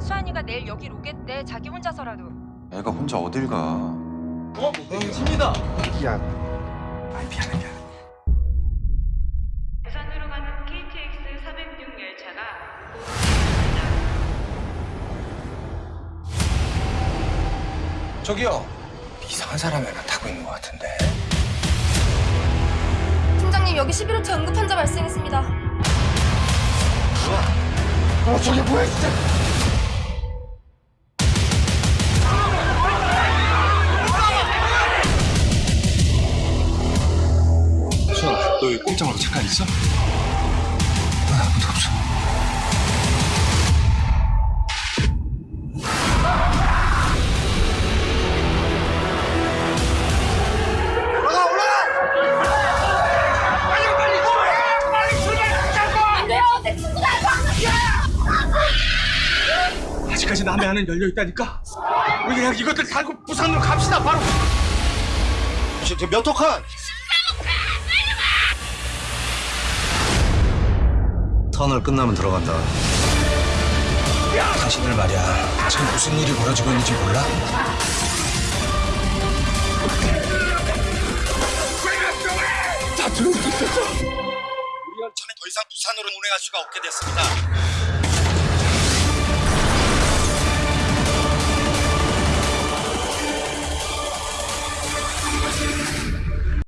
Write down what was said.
수환이가 내일 여길 오겠대. 자기 혼자서라도. 애가 혼자 어딜 가? 어? 집니다. 야. 아 미안해 미안해. 부산으로 가는 KTX 406 열차가 저기요. 이상한 사람이 하나 타고 있는 것 같은데. 팀장님 여기 11호차 응급 환자 발생했습니다. 어 저게 뭐야 진짜. 너 여기 꼼짝 말고 잠깐 있어? 난 아무도 없어. 남의 안은 열려 있다니까. 우리 그냥 이것들 달고 부산으로 갑시다 바로. 몇 호칸? 터널 끝나면 들어간다. 당신들 말이야. 지금 무슨 일이 벌어지고 있는지 몰라? 다 들어오고 있었어. 우리 열차는 더 이상 부산으로 운행할 수가 없게 됐습니다.